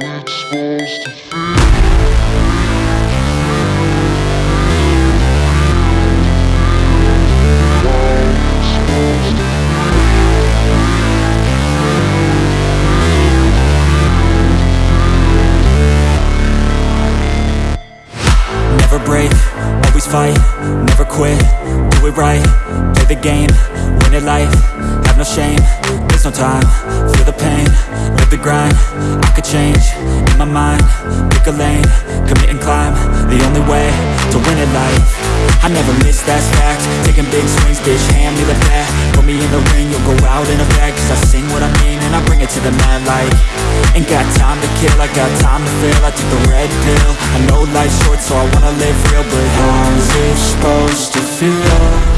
it's supposed to feel Never break, always fight, never quit, do it right, play the game, win it life, have no shame, there's no time, feel the pain, the grind, I could change, in my mind, pick a lane, commit and climb, the only way to win it life, I never miss, that's fact, taking big swings, bitch, hand me the bat, put me in the ring, you'll go out in a bag, cause I sing what I mean, and I bring it to the mad light, ain't got time to kill, I got time to feel, I took the red pill, I know life's short, so I wanna live real, but how's it supposed to feel?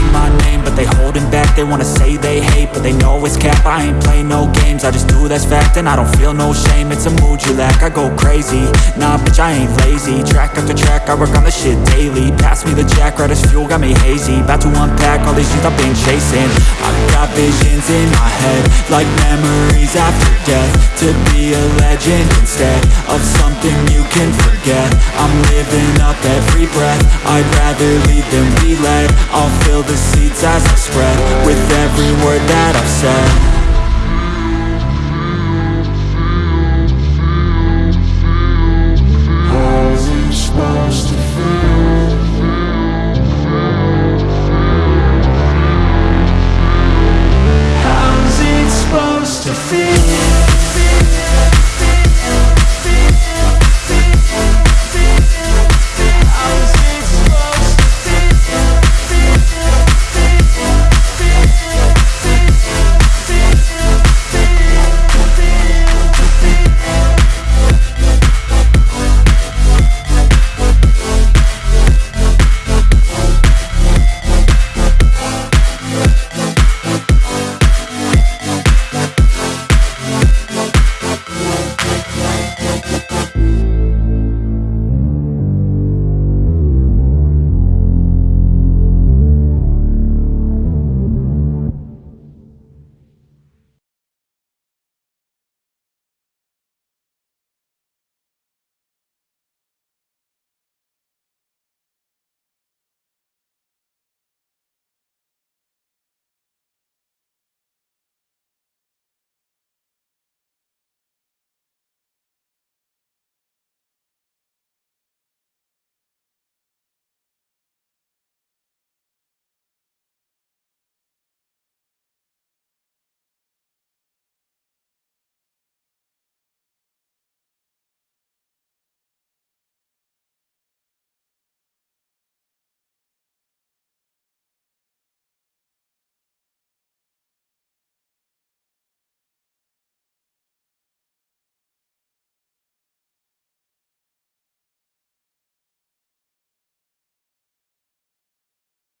Say my name, but they holding back. They wanna say they hate, but they know it's cap. I ain't play no games, I just do that's fact And I don't feel no shame, it's a mood you lack I go crazy, nah bitch I ain't lazy. Track after track, I work on this shit daily. Pass me the jack, right as fuel, got me hazy. About to unpack all these things I've been chasing. I've got visions in my head Like memories after death. To be a legend instead Of something you can forget. I'm living up every breath. I'd rather lead than be led I'll fill the seats as I spread With every word that I've said